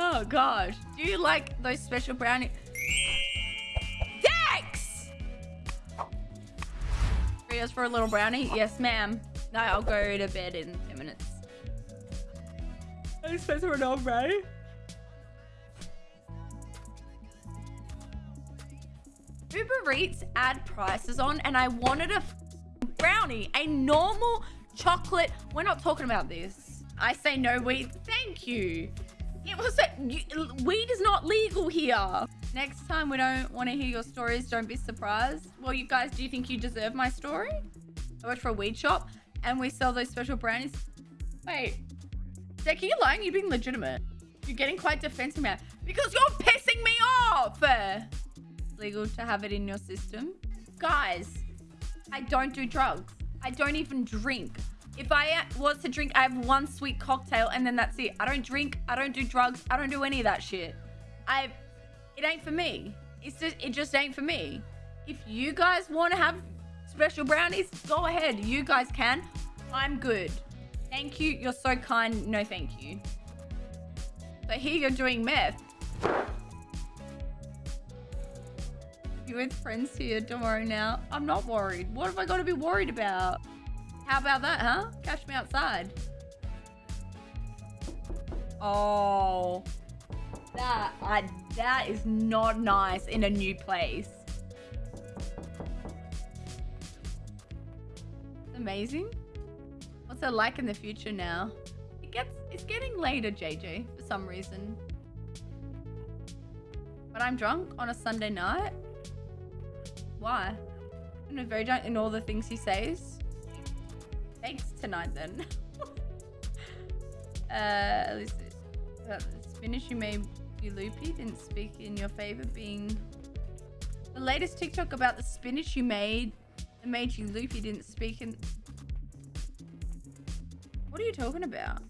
Oh gosh. Do you like those special brownies? Dex! Yes, for a little brownie? Yes, ma'am. No, I'll go to bed in 10 minutes. I suppose for an old brownie? Uber Eats add prices on and I wanted a brownie, a normal chocolate. We're not talking about this. I say no weed. Thank you. It was a, you, weed is not legal here. Next time we don't want to hear your stories, don't be surprised. Well, you guys, do you think you deserve my story? I work for a weed shop and we sell those special brownies. Wait, Zach, are you lying? You're being legitimate. You're getting quite defensive now because you're pissing me off. Legal to have it in your system. Guys, I don't do drugs. I don't even drink. If I was to drink, I have one sweet cocktail and then that's it. I don't drink. I don't do drugs. I don't do any of that shit. I, it ain't for me. It's just, it just ain't for me. If you guys want to have special brownies, go ahead. You guys can. I'm good. Thank you. You're so kind. No, thank you. So here you're doing meth. You with friends here tomorrow now? I'm not worried. What have I got to be worried about? How about that, huh? Catch me outside. Oh, that I, that is not nice in a new place. Amazing. What's it like in the future now? It gets, it's getting later, JJ, for some reason. But I'm drunk on a Sunday night. Why? I'm very drunk in all the things he says. Thanks tonight then. uh, least the spinach you made you loopy didn't speak in your favor being the latest TikTok about the spinach you made that made you loopy didn't speak in what are you talking about?